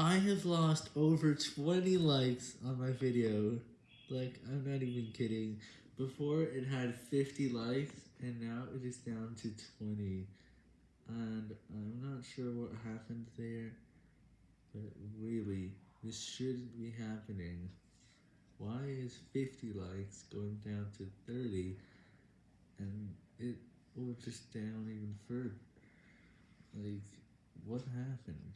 I have lost over 20 likes on my video. Like, I'm not even kidding. Before, it had 50 likes, and now it is down to 20. And I'm not sure what happened there, but really, this shouldn't be happening. Why is 50 likes going down to 30, and it will just down even further? Like, what happened?